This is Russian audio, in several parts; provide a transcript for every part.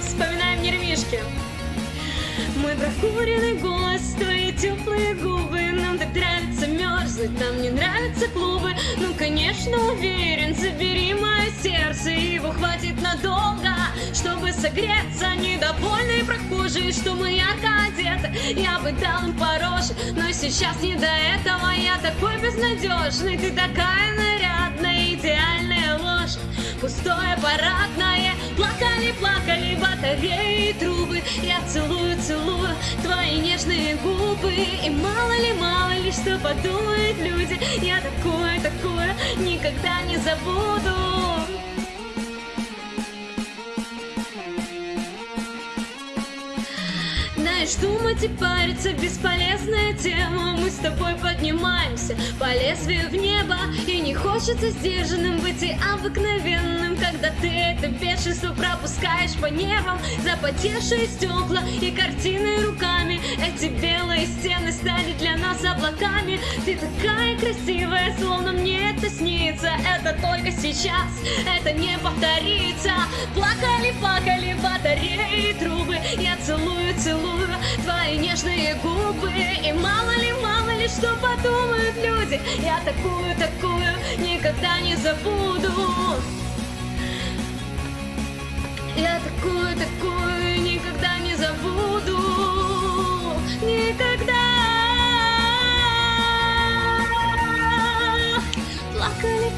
Вспоминаем нервишки. Мой прокуренный голос, твои теплые губы. Нам так нравится мерзнуть, нам не нравятся клубы. Ну, конечно, уверен, забери мое сердце Его хватит надолго, чтобы согреться Недовольные прохожие, что мы ярко одеты Я бы дал им пороже, но сейчас не до этого. Я такой безнадежный, ты такая нарядная Идеальная ложь, пустое парадное Плакали, плакали батареи трубы. Я целую, целую твои нежные губы. И мало ли, мало ли, что подумают люди. Я такое, такое никогда не забуду Знаешь, думать и париться бесполезная тема. Мы с тобой поднимаемся по лезвию в небо И не хочется сдержанным быть и обыкновенным Когда ты это бешенство пропускаешь по нервам Запотевшие стекла и картины руками Эти белые стены стали для нас облаками. Ты такая красивая, словно мне это снится. Это только сейчас, это не повторится. Плакали, плакали батареи трубы. Я целую, целую твои нежные губы. И мало ли, мало ли, что подумают люди. Я такую, такую никогда не забуду. Я такую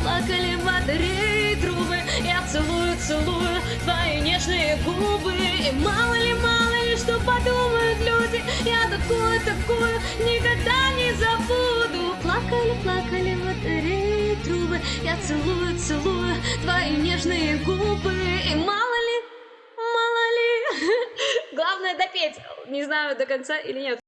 Плакали, батареи трубы Я целую, целую твои нежные губы. И мало ли, мало ли, что подумают люди Я такую, такую никогда не забуду. Плакали, плакали батареи трубы Я целую, целую твои нежные губы. И мало ли, мало ли Главное допеть, не знаю до конца или нет